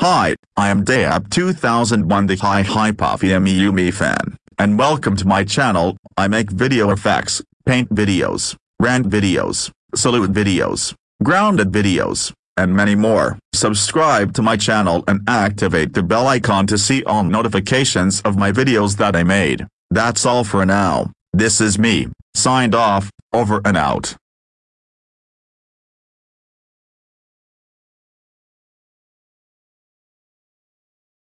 Hi, I am Dayab2001 the Hi Hi Puffy Yumi fan, and welcome to my channel, I make video effects, paint videos, rant videos, salute videos, grounded videos, and many more. Subscribe to my channel and activate the bell icon to see all notifications of my videos that I made. That's all for now, this is me, signed off, over and out.